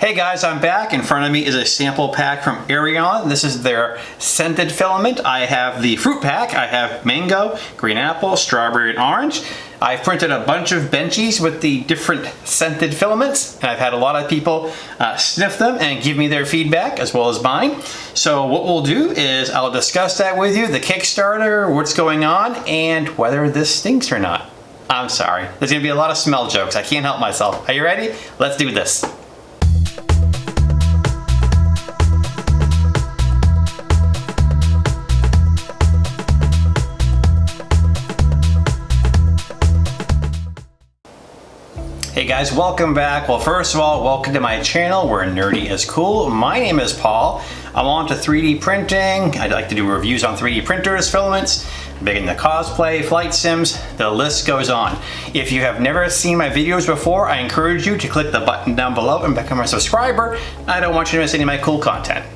Hey guys, I'm back. In front of me is a sample pack from Eryone. This is their scented filament. I have the fruit pack. I have mango, green apple, strawberry, and orange. I've printed a bunch of benchies with the different scented filaments. And I've had a lot of people uh, sniff them and give me their feedback as well as mine. So what we'll do is I'll discuss that with you, the Kickstarter, what's going on, and whether this stinks or not. I'm sorry. There's gonna be a lot of smell jokes. I can't help myself. Are you ready? Let's do this. Hey guys, welcome back. Well, first of all, welcome to my channel where nerdy is cool. My name is Paul. I'm on to 3D printing. I'd like to do reviews on 3D printers, filaments, big into cosplay, flight sims, the list goes on. If you have never seen my videos before, I encourage you to click the button down below and become a subscriber. I don't want you to miss any of my cool content.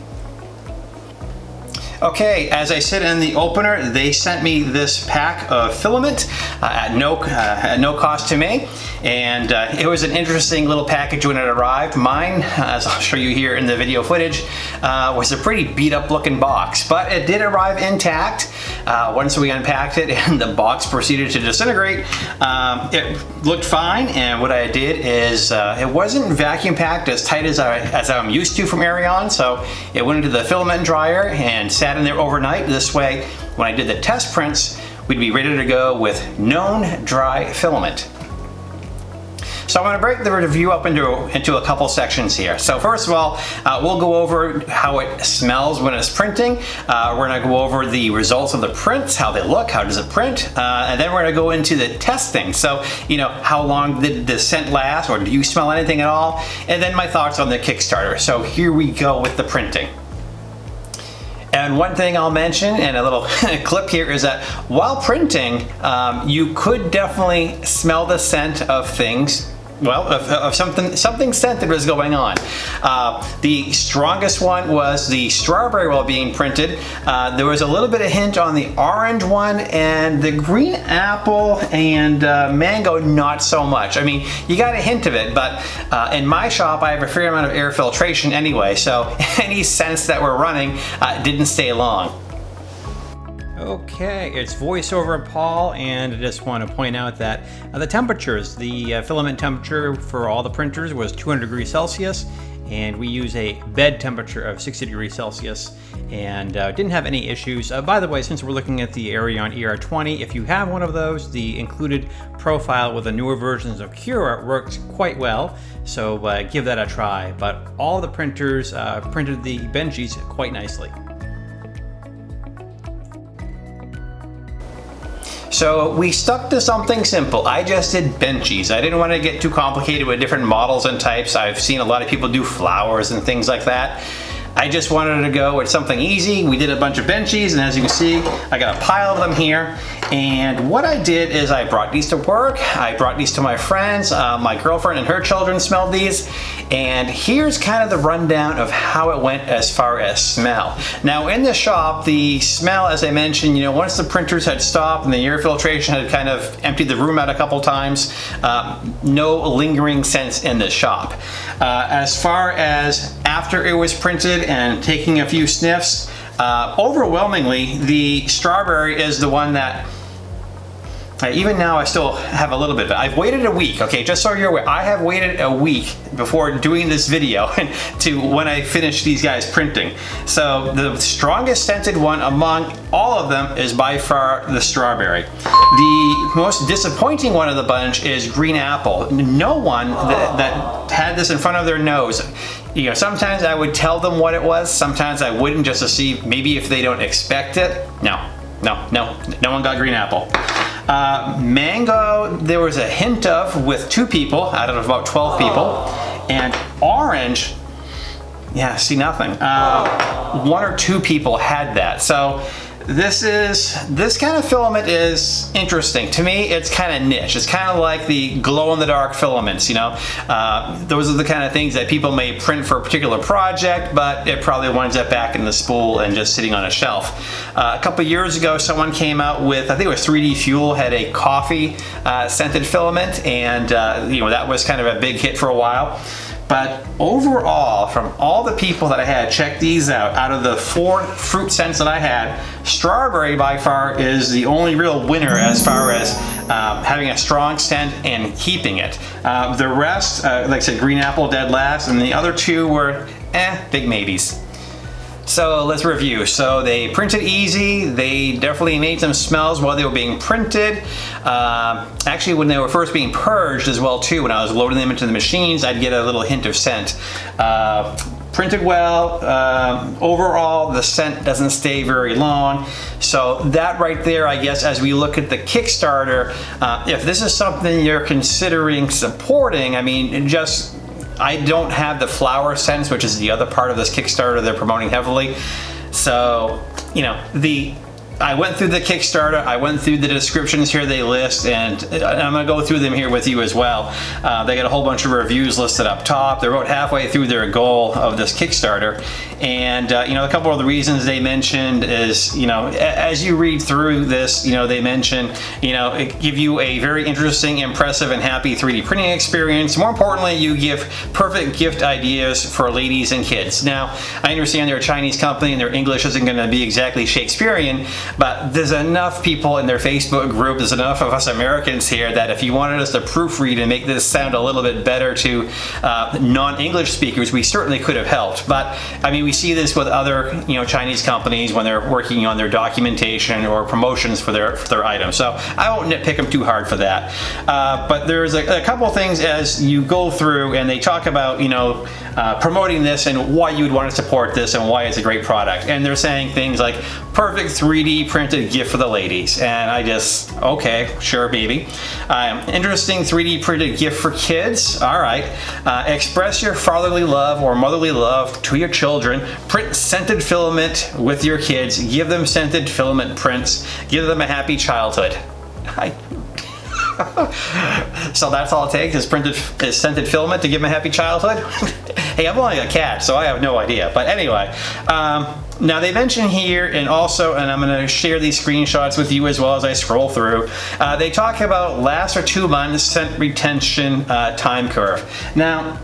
Okay, as I said in the opener, they sent me this pack of filament uh, at, no, uh, at no cost to me. And uh, it was an interesting little package when it arrived. Mine, as I'll show you here in the video footage, uh, was a pretty beat up looking box, but it did arrive intact. Uh, once we unpacked it and the box proceeded to disintegrate, um, it looked fine. And what I did is, uh, it wasn't vacuum packed as tight as, I, as I'm used to from Eryone. So it went into the filament dryer and sat sat in there overnight. This way, when I did the test prints, we'd be ready to go with known dry filament. So I'm going to break the review up into, into a couple sections here. So first of all, uh, we'll go over how it smells when it's printing. Uh, we're going to go over the results of the prints, how they look, how does it print, uh, and then we're going to go into the testing. So, you know, how long did the scent last, or do you smell anything at all? And then my thoughts on the Kickstarter. So here we go with the printing. And one thing I'll mention and a little clip here is that while printing, um, you could definitely smell the scent of things well, of, of, something something scented was going on. Uh, the strongest one was the strawberry while being printed. Uh, there was a little bit of hint on the orange one and the green apple and uh, mango not so much. I mean, you got a hint of it, but uh, in my shop I have a fair amount of air filtration anyway, so any scents that were running uh, didn't stay long. Okay, it's voiceover Paul, and I just want to point out that uh, the temperatures, the uh, filament temperature for all the printers was 200 degrees Celsius, and we use a bed temperature of 60 degrees Celsius, and uh, didn't have any issues. Uh, by the way, since we're looking at the Eryone ER20, if you have one of those, the included profile with the newer versions of Cura works quite well, so uh, give that a try. But all the printers uh, printed the Benchies quite nicely. So we stuck to something simple. I just did benchies. I didn't want to get too complicated with different models and types. I've seen a lot of people do flowers and things like that. I just wanted to go with something easy. We did a bunch of benchies and as you can see, I got a pile of them here. And what I did is I brought these to work. I brought these to my friends. Uh, my girlfriend and her children smelled these. And here's kind of the rundown of how it went as far as smell. Now in the shop, the smell, as I mentioned, you know, once the printers had stopped and the air filtration had kind of emptied the room out a couple times, uh, no lingering scents in the shop. Uh, as far as after it was printed and taking a few sniffs, uh, overwhelmingly the strawberry is the one that even now I still have a little bit, but I've waited a week, okay, just so you're aware, I have waited a week before doing this video to when I finish these guys printing. So the strongest scented one among all of them is by far the strawberry. The most disappointing one of the bunch is green apple. No one that, that had this in front of their nose you know, sometimes I would tell them what it was, sometimes I wouldn't just to see maybe if they don't expect it. No, no, no, no one got green apple. Uh, mango, there was a hint of with two people out of about 12 people. And orange, yeah, see nothing. Uh, one or two people had that. So this is, this kind of filament is interesting. To me, it's kind of niche. It's kind of like the glow-in-the-dark filaments, you know? Uh, those are the kind of things that people may print for a particular project, but it probably winds up back in the spool and just sitting on a shelf. Uh, a couple years ago, someone came out with, I think it was 3D Fuel, had a coffee uh, scented filament, and uh, you know that was kind of a big hit for a while. But overall, from all the people that I had check these out, out of the four fruit scents that I had, strawberry by far is the only real winner as far as um, having a strong scent and keeping it. Uh, the rest, uh, like I said, green apple dead last, and the other two were eh, big maybes. So let's review. So they printed easy. They definitely made some smells while they were being printed. Uh, actually, when they were first being purged as well too, when I was loading them into the machines, I'd get a little hint of scent. Uh, printed well. Um, overall, the scent doesn't stay very long. So that right there, I guess, as we look at the Kickstarter, uh, if this is something you're considering supporting, I mean, just I don't have the flower scents, which is the other part of this Kickstarter they're promoting heavily. So, you know, the I went through the Kickstarter, I went through the descriptions here they list, and I'm gonna go through them here with you as well. Uh, they got a whole bunch of reviews listed up top. They're about halfway through their goal of this Kickstarter. And, uh, you know, a couple of the reasons they mentioned is, you know, as you read through this, you know, they mention, you know, it give you a very interesting, impressive, and happy 3D printing experience. More importantly, you give perfect gift ideas for ladies and kids. Now, I understand they're a Chinese company and their English isn't gonna be exactly Shakespearean, but there's enough people in their Facebook group, there's enough of us Americans here that if you wanted us to proofread and make this sound a little bit better to uh, non-English speakers, we certainly could have helped. But I mean, we see this with other you know Chinese companies when they're working on their documentation or promotions for their for their items. So I won't nitpick them too hard for that. Uh, but there's a, a couple things as you go through and they talk about you know uh, promoting this and why you would want to support this and why it's a great product. And they're saying things like perfect 3D printed gift for the ladies. And I just, okay, sure, baby. Um, interesting 3D printed gift for kids. All right. Uh, express your fatherly love or motherly love to your children. Print scented filament with your kids. Give them scented filament prints. Give them a happy childhood. I so that's all it takes is printed is scented filament to give them a happy childhood. hey, I'm only a cat, so I have no idea. But anyway, um, now they mention here and also, and I'm gonna share these screenshots with you as well as I scroll through, uh, they talk about last or two months scent retention uh, time curve. Now,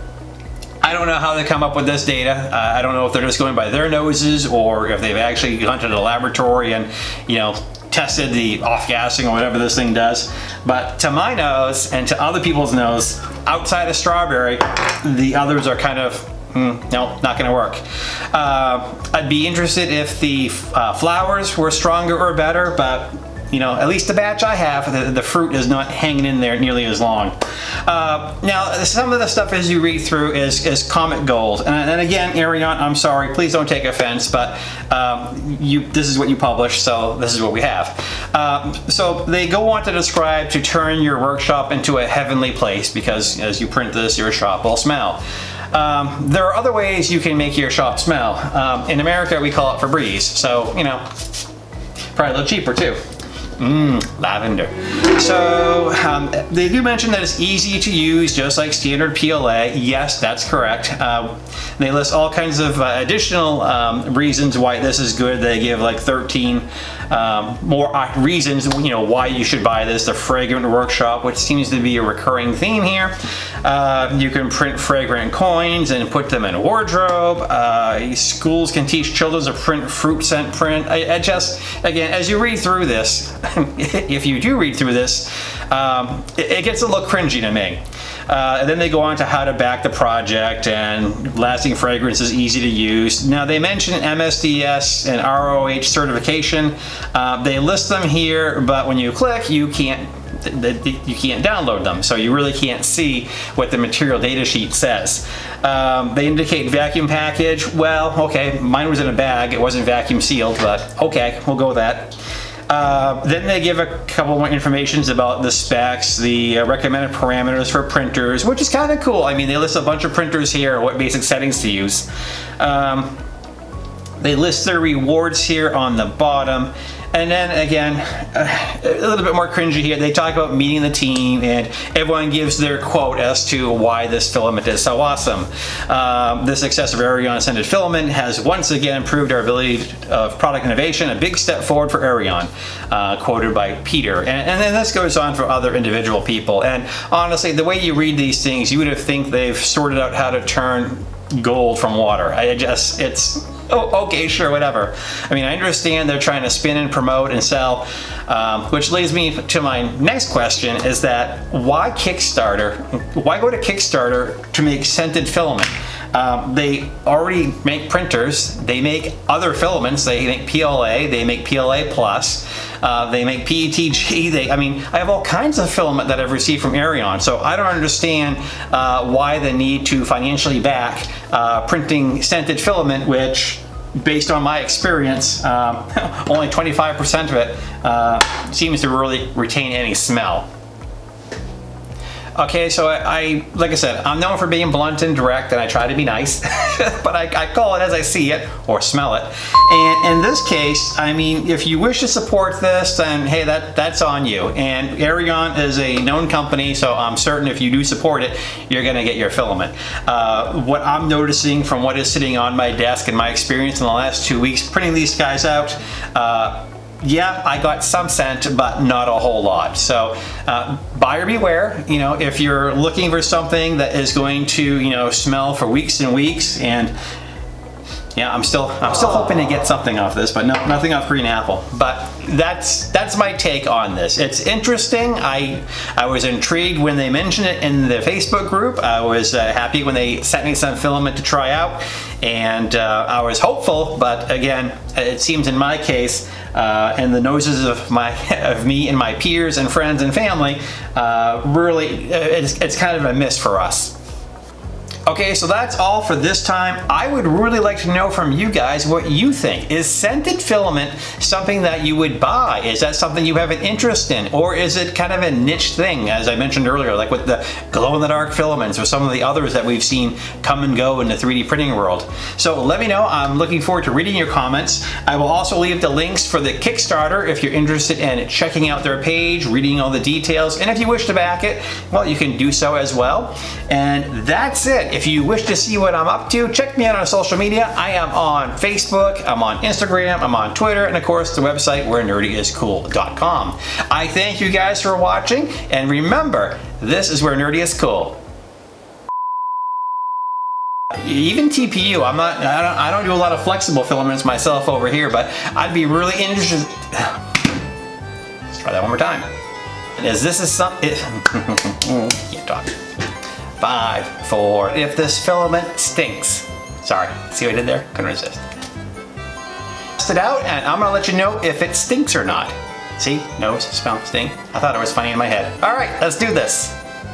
I don't know how they come up with this data. Uh, I don't know if they're just going by their noses or if they've actually gone to the laboratory and, you know, tested the off-gassing or whatever this thing does. But to my nose and to other people's nose, outside of strawberry, the others are kind of Mm, no, not gonna work. Uh, I'd be interested if the uh, flowers were stronger or better, but you know, at least the batch I have, the, the fruit is not hanging in there nearly as long. Uh, now, some of the stuff as you read through is, is Comet Gold. And, and again, Eryone, I'm sorry, please don't take offense, but um, you, this is what you publish, so this is what we have. Um, so they go on to describe to turn your workshop into a heavenly place because as you print this, your shop will smell. Um, there are other ways you can make your shop smell. Um, in America, we call it Febreze, so, you know, probably a little cheaper too. Mmm, lavender. So um, they do mention that it's easy to use just like standard PLA. Yes, that's correct. Uh, they list all kinds of uh, additional um, reasons why this is good. They give like 13 um, more uh, reasons you know why you should buy this. The Fragrant Workshop, which seems to be a recurring theme here. Uh, you can print fragrant coins and put them in a wardrobe. Uh, schools can teach children to print fruit scent print. I, I just, again, as you read through this, if you do read through this, um, it, it, gets a little cringy to me. Uh, and then they go on to how to back the project and lasting fragrance is easy to use. Now they mention MSDS and RoHS certification. Uh, they list them here, but when you click, you can't you can't download them, so you really can't see what the material data sheet says. Um, they indicate vacuum package. Well, okay, mine was in a bag. It wasn't vacuum sealed, but okay, we'll go with that. Uh, then they give a couple more informations about the specs, the uh, recommended parameters for printers, which is kind of cool. I mean, they list a bunch of printers here, what basic settings to use. Um, they list their rewards here on the bottom. And then again, uh, a little bit more cringy here. They talk about meeting the team and everyone gives their quote as to why this filament is so awesome. Um, the success of Eryone scented filament has once again improved our ability of product innovation, a big step forward for Eryone, uh, quoted by Peter. And, and then this goes on for other individual people. And honestly, the way you read these things, you would have think they've sorted out how to turn gold from water. I just, it's oh, okay, sure, whatever. I mean, I understand they're trying to spin and promote and sell, um, which leads me to my next question is that why Kickstarter? Why go to Kickstarter to make scented filament? Um, they already make printers. They make other filaments. They make PLA. They make PLA plus. Uh, they make PETG. They, I mean, I have all kinds of filament that I've received from Eryone. So I don't understand uh, why the need to financially back uh, printing scented filament, which based on my experience, um, only 25% of it uh, seems to really retain any smell. Okay, so I, I, like I said, I'm known for being blunt and direct and I try to be nice, but I, I, call it as I see it or smell it. And in this case, I mean, if you wish to support this, then hey, that, that's on you. And Eryone is a known company, so I'm certain if you do support it, you're gonna get your filament. Uh, what I'm noticing from what is sitting on my desk and my experience in the last two weeks printing these guys out, uh, yeah, I got some scent, but not a whole lot. So uh, buyer beware, you know, if you're looking for something that is going to, you know, smell for weeks and weeks and yeah, I'm still I'm still hoping to get something off this, but no, nothing off Green Apple. But that's that's my take on this. It's interesting. I I was intrigued when they mentioned it in the Facebook group. I was uh, happy when they sent me some filament to try out, and uh, I was hopeful. But again, it seems in my case, uh, and the noses of my of me and my peers and friends and family, uh, really, it's, it's kind of a miss for us. Okay, so that's all for this time. I would really like to know from you guys what you think. Is scented filament something that you would buy? Is that something you have an interest in? Or is it kind of a niche thing, as I mentioned earlier, like with the glow-in-the-dark filaments or some of the others that we've seen come and go in the 3D printing world? So let me know. I'm looking forward to reading your comments. I will also leave the links for the Kickstarter if you're interested in checking out their page, reading all the details, and if you wish to back it, well, you can do so as well. And that's it. If you wish to see what I'm up to, check me out on social media. I am on Facebook, I'm on Instagram, I'm on Twitter, and of course the website where nerdyiscool.com. I thank you guys for watching, and remember, this is where nerdy is cool. Even TPU, I'm not, I don't, I don't do a lot of flexible filaments myself over here, but I'd be really interested. Let's try that one more time. Is this is something, can't talk five, four. If this filament stinks. Sorry, see what I did there? Couldn't resist. Test it out and I'm gonna let you know if it stinks or not. See, nose, smell, stink. I thought it was funny in my head. All right, let's do this.